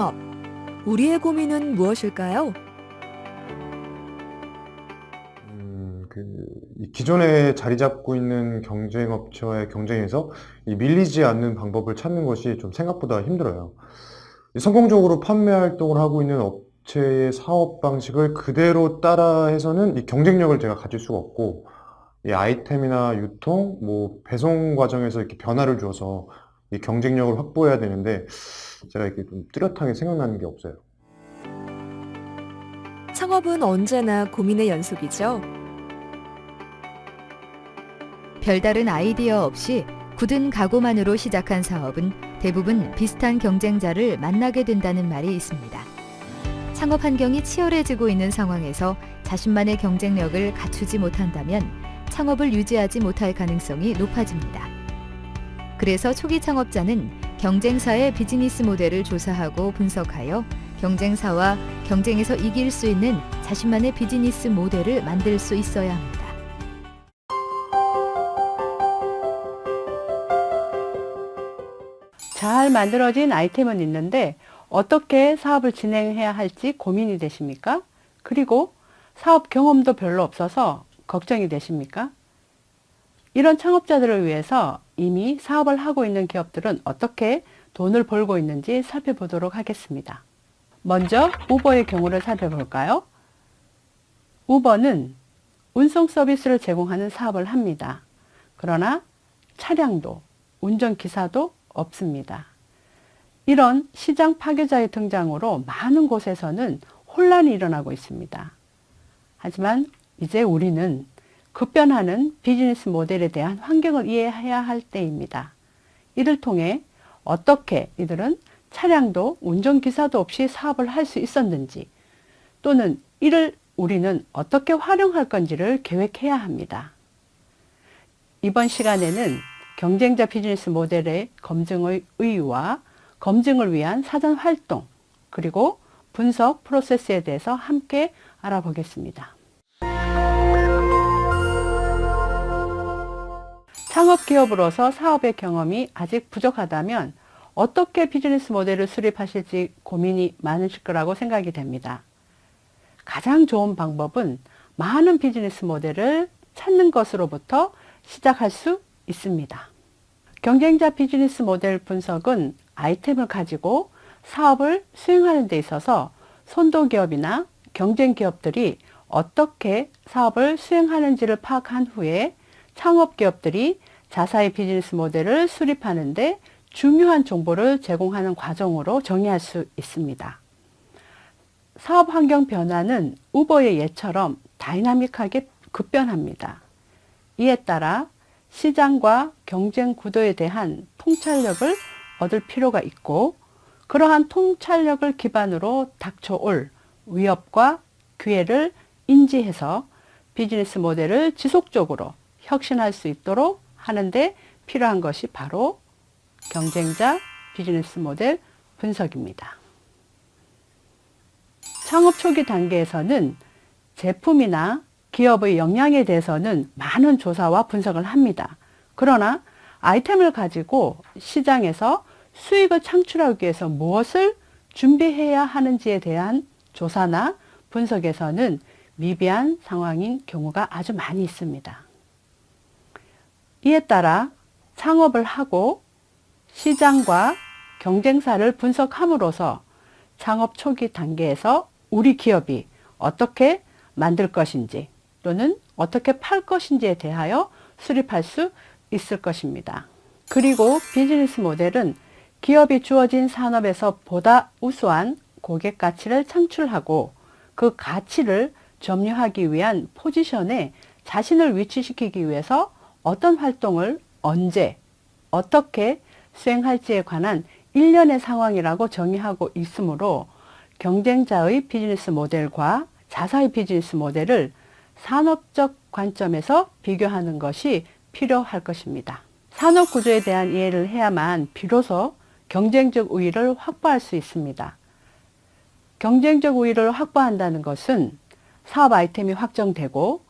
창업. 우리의 고민은 무엇일까요? 음, 그, 이 기존에 자리 잡고 있는 경쟁 업체와의 경쟁에서 이 밀리지 않는 방법을 찾는 것이 좀 생각보다 힘들어요. 이 성공적으로 판매 활동을 하고 있는 업체의 사업 방식을 그대로 따라해서는 이 경쟁력을 제가 가질 수가 없고, 이 아이템이나 유통, 뭐 배송 과정에서 이렇게 변화를 줘서 이 경쟁력을 확보해야 되는데, 제가 이렇게 좀 뚜렷하게 생각나는 게 없어요. 창업은 언제나 고민의 연속이죠. 별다른 아이디어 없이 굳은 각오만으로 시작한 사업은 대부분 비슷한 경쟁자를 만나게 된다는 말이 있습니다. 창업 환경이 치열해지고 있는 상황에서 자신만의 경쟁력을 갖추지 못한다면 창업을 유지하지 못할 가능성이 높아집니다. 그래서 초기 창업자는 경쟁사의 비즈니스 모델을 조사하고 분석하여 경쟁사와 경쟁에서 이길 수 있는 자신만의 비즈니스 모델을 만들 수 있어야 합니다. 잘 만들어진 아이템은 있는데 어떻게 사업을 진행해야 할지 고민이 되십니까? 그리고 사업 경험도 별로 없어서 걱정이 되십니까? 이런 창업자들을 위해서 이미 사업을 하고 있는 기업들은 어떻게 돈을 벌고 있는지 살펴보도록 하겠습니다. 먼저 우버의 경우를 살펴볼까요? 우버는 운송 서비스를 제공하는 사업을 합니다. 그러나 차량도 운전기사도 없습니다. 이런 시장 파괴자의 등장으로 많은 곳에서는 혼란이 일어나고 있습니다. 하지만 이제 우리는 급변하는 비즈니스 모델에 대한 환경을 이해해야 할 때입니다. 이를 통해 어떻게 이들은 차량도 운전기사도 없이 사업을 할 수 있었는지 또는 이를 우리는 어떻게 활용할 건지를 계획해야 합니다. 이번 시간에는 경쟁자 비즈니스 모델의 검증의 의의와 검증을 위한 사전 활동 그리고 분석 프로세스에 대해서 함께 알아보겠습니다. 창업기업으로서 사업의 경험이 아직 부족하다면 어떻게 비즈니스 모델을 수립하실지 고민이 많으실 거라고 생각이 됩니다. 가장 좋은 방법은 많은 비즈니스 모델을 찾는 것으로부터 시작할 수 있습니다. 경쟁자 비즈니스 모델 분석은 아이템을 가지고 사업을 수행하는 데 있어서 선도기업이나 경쟁기업들이 어떻게 사업을 수행하는지를 파악한 후에 창업기업들이 자사의 비즈니스 모델을 수립하는데 중요한 정보를 제공하는 과정으로 정의할 수 있습니다. 사업 환경 변화는 우버의 예처럼 다이나믹하게 급변합니다. 이에 따라 시장과 경쟁 구도에 대한 통찰력을 얻을 필요가 있고 그러한 통찰력을 기반으로 닥쳐올 위협과 기회를 인지해서 비즈니스 모델을 지속적으로 혁신할 수 있도록 하는데 필요한 것이 바로 경쟁자 비즈니스 모델 분석입니다. 창업 초기 단계에서는 제품이나 기업의 역량에 대해서는 많은 조사와 분석을 합니다. 그러나 아이템을 가지고 시장에서 수익을 창출하기 위해서 무엇을 준비해야 하는지에 대한 조사나 분석에서는 미비한 상황인 경우가 아주 많이 있습니다. 이에 따라 창업을 하고 시장과 경쟁사를 분석함으로써 창업 초기 단계에서 우리 기업이 어떻게 만들 것인지 또는 어떻게 팔 것인지에 대하여 수립할 수 있을 것입니다. 그리고 비즈니스 모델은 기업이 주어진 산업에서 보다 우수한 고객 가치를 창출하고 그 가치를 점유하기 위한 포지션에 자신을 위치시키기 위해서 어떤 활동을 언제 어떻게 수행할지에 관한 일련의 상황이라고 정의하고 있으므로 경쟁자의 비즈니스 모델과 자사의 비즈니스 모델을 산업적 관점에서 비교하는 것이 필요할 것입니다. 산업 구조에 대한 이해를 해야만 비로소 경쟁적 우위를 확보할 수 있습니다. 경쟁적 우위를 확보한다는 것은 사업 아이템이 확정되고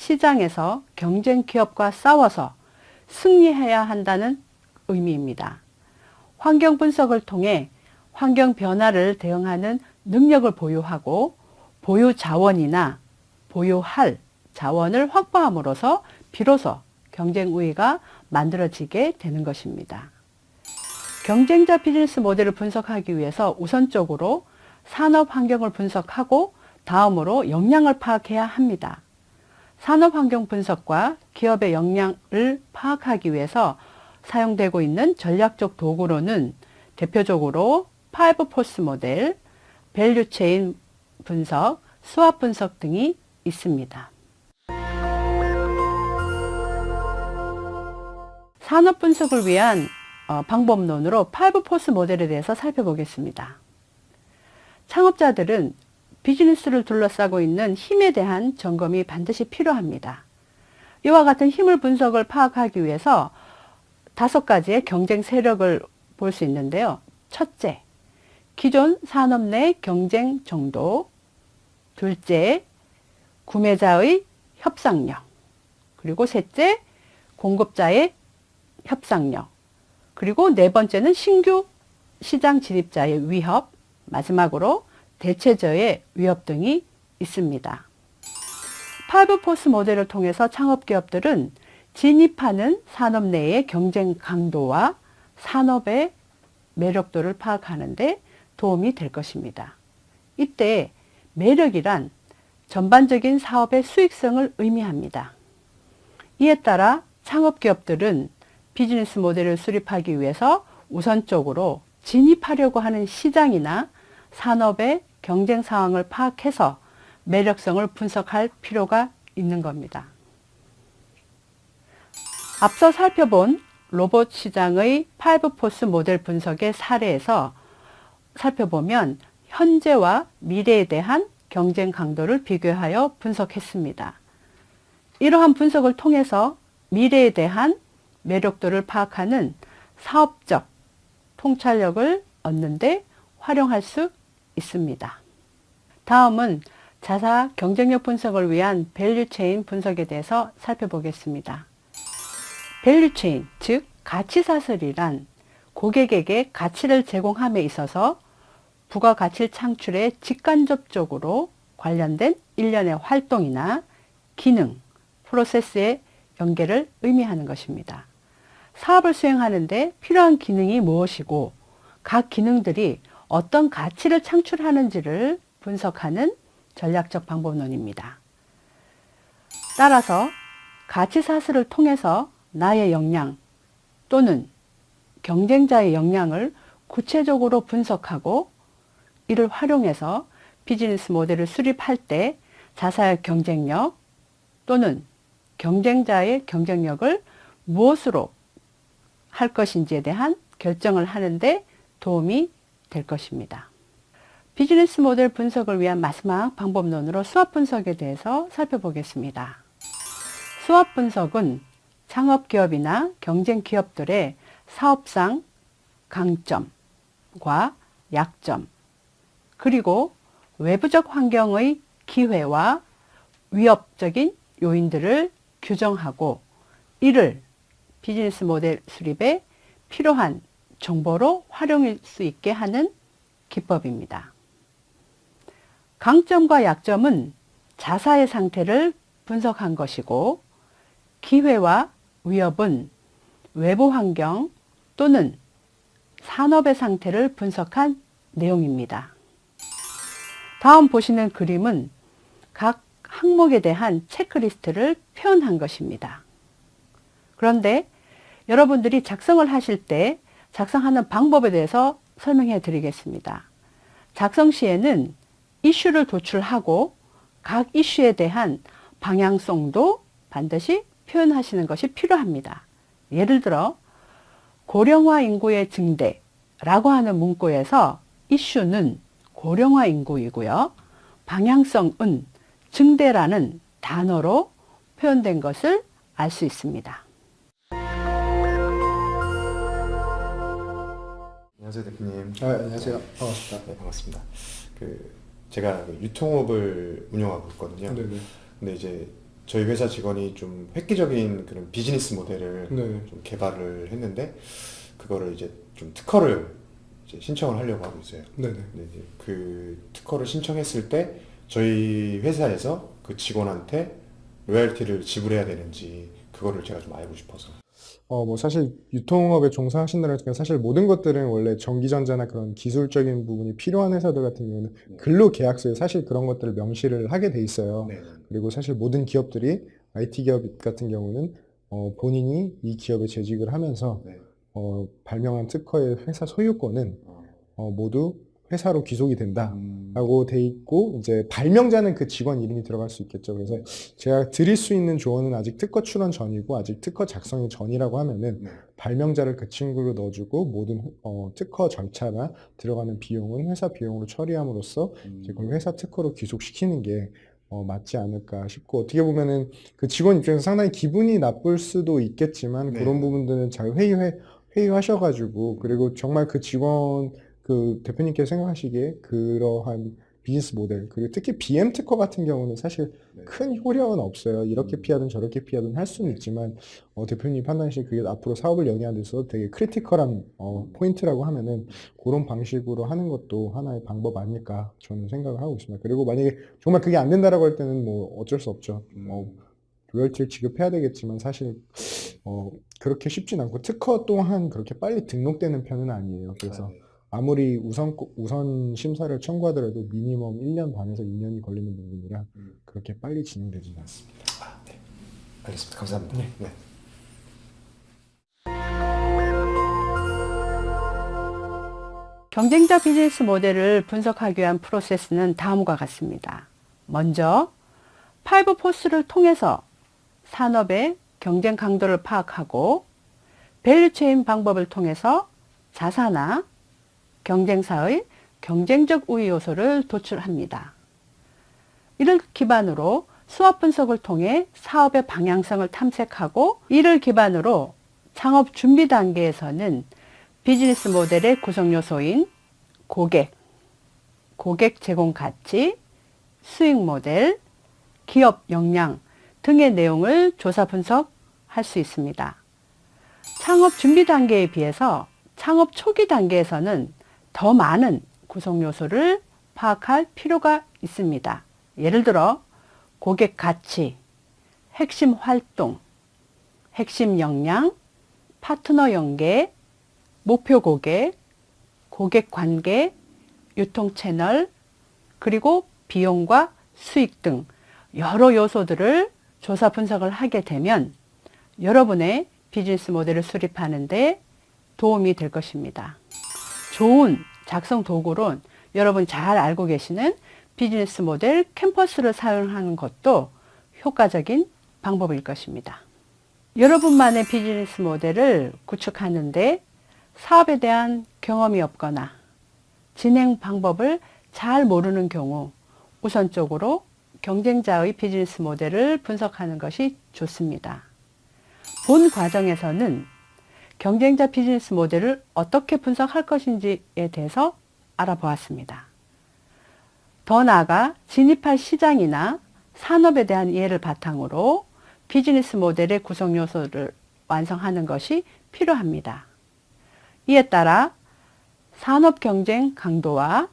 시장에서 경쟁 기업과 싸워서 승리해야 한다는 의미입니다. 환경 분석을 통해 환경 변화를 대응하는 능력을 보유하고 보유 자원이나 보유할 자원을 확보함으로써 비로소 경쟁 우위가 만들어지게 되는 것입니다. 경쟁자 비즈니스 모델을 분석하기 위해서 우선적으로 산업 환경을 분석하고 다음으로 역량을 파악해야 합니다. 산업 환경 분석과 기업의 역량을 파악하기 위해서 사용되고 있는 전략적 도구로는 대표적으로 Five Force 모델, value chain 분석, SWOT 분석 등이 있습니다. 산업 분석을 위한 어, 방법론으로 Five Force 모델에 대해서 살펴보겠습니다. 창업자들은 비즈니스를 둘러싸고 있는 힘에 대한 점검이 반드시 필요합니다. 이와 같은 힘을 분석을 파악하기 위해서 다섯 가지의 경쟁 세력을 볼 수 있는데요. 첫째, 기존 산업 내 경쟁 정도. 둘째, 구매자의 협상력. 그리고 셋째, 공급자의 협상력. 그리고 네 번째는 신규 시장 진입자의 위협. 마지막으로 대체재의 위협 등이 있습니다. Five Force 모델을 통해서 창업기업들은 진입하는 산업 내의 경쟁 강도와 산업의 매력도를 파악하는 데 도움이 될 것입니다. 이때 매력이란 전반적인 사업의 수익성을 의미합니다. 이에 따라 창업기업들은 비즈니스 모델을 수립하기 위해서 우선적으로 진입하려고 하는 시장이나 산업의 경쟁 상황을 파악해서 매력성을 분석할 필요가 있는 겁니다. 앞서 살펴본 로봇 시장의 Five Force 모델 분석의 사례에서 살펴보면 현재와 미래에 대한 경쟁 강도를 비교하여 분석했습니다. 이러한 분석을 통해서 미래에 대한 매력도를 파악하는 사업적 통찰력을 얻는 데 활용할 수 있습니다. 다음은 자사 경쟁력 분석을 위한 value chain 분석에 대해서 살펴보겠습니다. value chain, 즉 가치 사슬이란 고객에게 가치를 제공함에 있어서 부가가치 창출에 직간접적으로 관련된 일련의 활동이나 기능, 프로세스의 연계를 의미하는 것입니다. 사업을 수행하는데 필요한 기능이 무엇이고 각 기능들이 어떤 가치를 창출하는지를 분석하는 전략적 방법론입니다. 따라서 가치 사슬을 통해서 나의 역량 또는 경쟁자의 역량을 구체적으로 분석하고 이를 활용해서 비즈니스 모델을 수립할 때 자사의 경쟁력 또는 경쟁자의 경쟁력을 무엇으로 할 것인지에 대한 결정을 하는데 도움이 될 것입니다. 비즈니스 모델 분석을 위한 마지막 방법론으로 수압 분석에 대해서 살펴보겠습니다. 수압 분석은 창업기업이나 경쟁기업들의 사업상 강점과 약점, 그리고 외부적 환경의 기회와 위협적인 요인들을 규정하고 이를 비즈니스 모델 수립에 필요한 정보로 활용할 수 있게 하는 기법입니다. 강점과 약점은 자사의 상태를 분석한 것이고 기회와 위협은 외부 환경 또는 산업의 상태를 분석한 내용입니다. 다음 보시는 그림은 각 항목에 대한 체크리스트를 표현한 것입니다. 그런데 여러분들이 작성을 하실 때 작성하는 방법에 대해서 설명해 드리겠습니다. 작성 시에는 이슈를 도출하고 각 이슈에 대한 방향성도 반드시 표현하시는 것이 필요합니다. 예를 들어 고령화 인구의 증대라고 하는 문구에서 이슈는 고령화 인구이고요. 방향성은 증대라는 단어로 표현된 것을 알 수 있습니다. 안녕하세요 대표님. 아, 안녕하세요. 반갑습니다. 네 반갑습니다. 그 제가 그 유통업을 운영하고 있거든요. 네네. 근데 이제 저희 회사 직원이 좀 획기적인 그런 비즈니스 모델을 네. 좀 개발을 했는데 그거를 이제 좀 특허를 이제 신청을 하려고 하고 있어요. 네네. 근데 이제 그 특허를 신청했을 때 저희 회사에서 그 직원한테 로열티를 지불해야 되는지 그거를 제가 좀 알고 싶어서. 어, 뭐 사실 유통업에 종사하신다는 게 사실 모든 것들은 원래 전기전자나 그런 기술적인 부분이 필요한 회사들 같은 경우는 근로계약서에 사실 그런 것들을 명시를 하게 돼 있어요. 네. 그리고 사실 모든 기업들이 IT 기업 같은 경우는 어, 본인이 이 기업에 재직을 하면서 네. 어, 발명한 특허의 회사 소유권은 어. 어, 모두 회사로 귀속이 된다. 음. 라고 돼 있고 이제 발명자는 그 직원 이름이 들어갈 수 있겠죠. 그래서 제가 드릴 수 있는 조언은 아직 특허 출원 전이고 아직 특허 작성이 전이라고 하면은 네. 발명자를 그 친구로 넣어주고 모든 어, 특허 절차나 들어가는 비용은 회사 비용으로 처리함으로써 음. 이제 그걸 회사 특허로 귀속시키는 게 어, 맞지 않을까 싶고 어떻게 보면은 그 직원 입장에서 상당히 기분이 나쁠 수도 있겠지만 네. 그런 부분들은 잘 회의해 회의하셔가지고 그리고 정말 그 직원 그 대표님께서 생각하시기에 그러한 비즈니스 모델 그리고 특히 BM 특허 같은 경우는 사실 네. 큰 효력은 없어요. 이렇게 음. 피하든 저렇게 피하든 할 수는 있지만 어, 대표님 판단하시기에 그게 앞으로 사업을 영위하는 데서 되게 critical한 어, 포인트라고 하면은 그런 방식으로 하는 것도 하나의 방법 아닐까 저는 생각을 하고 있습니다. 그리고 만약에 정말 그게 안 된다라고 할 때는 뭐 어쩔 수 없죠. 어, 로열티를 지급해야 되겠지만 사실 어, 그렇게 쉽진 않고 특허 또한 그렇게 빨리 등록되는 편은 아니에요. 그래서 아, 네. 아무리 우선 우선 심사를 청구하더라도 minimum 1년 반에서 2년이 걸리는 부분이라 음. 그렇게 빨리 진행되지는 않습니다. 아, 네. 알겠습니다. 감사합니다. 네. 경쟁자 비즈니스 모델을 분석하기 위한 프로세스는 다음과 같습니다. 먼저 Five Forces를 통해서 산업의 경쟁 강도를 파악하고 value chain 방법을 통해서 자사나 경쟁사의 경쟁적 우위 요소를 도출합니다. 이를 기반으로 SWOT 분석을 통해 사업의 방향성을 탐색하고 이를 기반으로 창업 준비 단계에서는 비즈니스 모델의 구성 요소인 고객, 고객 제공 가치, 수익 모델, 기업 역량 등의 내용을 조사 분석할 수 있습니다. 창업 준비 단계에 비해서 창업 초기 단계에서는 더 많은 구성 요소를 파악할 필요가 있습니다. 예를 들어 고객 가치, 핵심 활동, 핵심 역량, 파트너 연계, 목표 고객, 고객 관계, 유통 채널, 그리고 비용과 수익 등 여러 요소들을 조사 분석을 하게 되면 여러분의 비즈니스 모델을 수립하는 데 도움이 될 것입니다. 좋은 작성 도구론 여러분 잘 알고 계시는 비즈니스 모델 캠퍼스를 사용하는 것도 효과적인 방법일 것입니다. 여러분만의 비즈니스 모델을 구축하는데 사업에 대한 경험이 없거나 진행 방법을 잘 모르는 경우 우선적으로 경쟁자의 비즈니스 모델을 분석하는 것이 좋습니다. 본 과정에서는 경쟁자 비즈니스 모델을 어떻게 분석할 것인지에 대해서 알아보았습니다. 더 나아가 진입할 시장이나 산업에 대한 이해를 바탕으로 비즈니스 모델의 구성 요소를 완성하는 것이 필요합니다. 이에 따라 산업 경쟁 강도와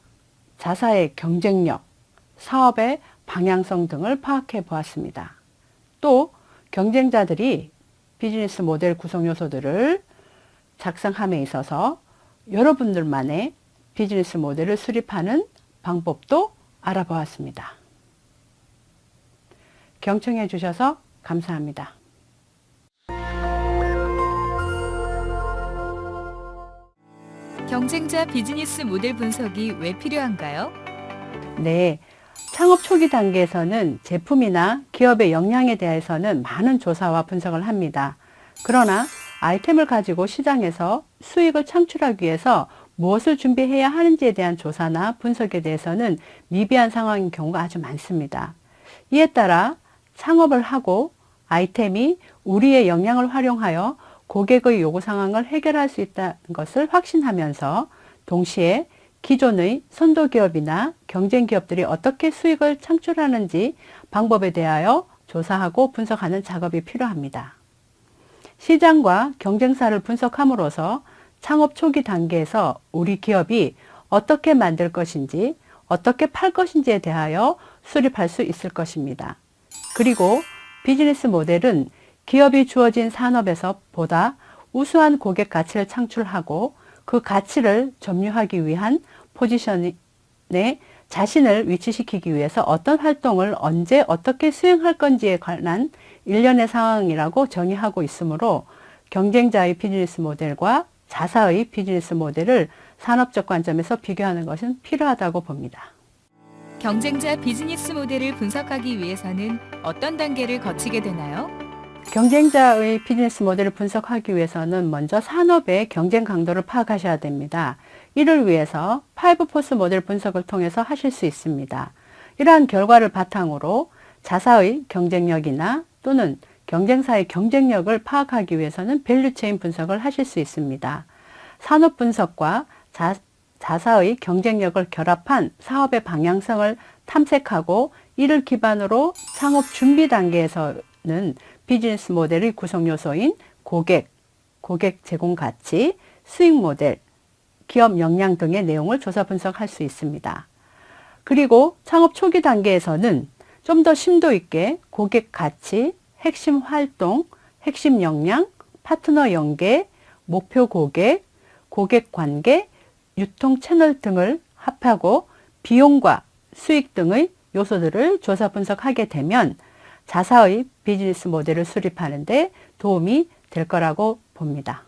자사의 경쟁력, 사업의 방향성 등을 파악해 보았습니다. 또 경쟁자들이 비즈니스 모델 구성 요소들을 작성함에 있어서 여러분들만의 비즈니스 모델을 수립하는 방법도 알아보았습니다. 경청해 주셔서 감사합니다. 경쟁자 비즈니스 모델 분석이 왜 필요한가요? 네. 창업 초기 단계에서는 제품이나 기업의 역량에 대해서는 많은 조사와 분석을 합니다. 그러나 아이템을 가지고 시장에서 수익을 창출하기 위해서 무엇을 준비해야 하는지에 대한 조사나 분석에 대해서는 미비한 상황인 경우가 아주 많습니다. 이에 따라 창업을 하고 아이템이 우리의 역량을 활용하여 고객의 요구 상황을 해결할 수 있다는 것을 확신하면서 동시에 기존의 선도 기업이나 경쟁 기업들이 어떻게 수익을 창출하는지 방법에 대하여 조사하고 분석하는 작업이 필요합니다. 시장과 경쟁사를 분석함으로써 창업 초기 단계에서 우리 기업이 어떻게 만들 것인지, 어떻게 팔 것인지에 대하여 수립할 수 있을 것입니다. 그리고 비즈니스 모델은 기업이 주어진 산업에서 보다 우수한 고객 가치를 창출하고 그 가치를 점유하기 위한 포지션에 자신을 위치시키기 위해서 어떤 활동을 언제 어떻게 수행할 건지에 관한 일련의 상황이라고 정의하고 있으므로 경쟁자의 비즈니스 모델과 자사의 비즈니스 모델을 산업적 관점에서 비교하는 것은 필요하다고 봅니다. 경쟁자 비즈니스 모델을 분석하기 위해서는 어떤 단계를 거치게 되나요? 경쟁자의 비즈니스 모델을 분석하기 위해서는 먼저 산업의 경쟁 강도를 파악하셔야 됩니다. 이를 위해서 5 Forces 모델 분석을 통해서 하실 수 있습니다. 이러한 결과를 바탕으로 자사의 경쟁력이나 또는 경쟁사의 경쟁력을 파악하기 위해서는 value chain 분석을 하실 수 있습니다. 산업 분석과 자, 자사의 경쟁력을 결합한 사업의 방향성을 탐색하고 이를 기반으로 창업 준비 단계에서는 비즈니스 모델의 구성 요소인 고객, 고객 제공 가치, 수익 모델, 기업 역량 등의 내용을 조사 분석할 수 있습니다. 그리고 창업 초기 단계에서는 좀 더 심도 있게 고객 가치, 핵심 활동, 핵심 역량, 파트너 연계, 목표 고객, 고객 관계, 유통 채널 등을 합하고 비용과 수익 등의 요소들을 조사 분석하게 되면 자사의 비즈니스 모델을 수립하는 데 도움이 될 거라고 봅니다.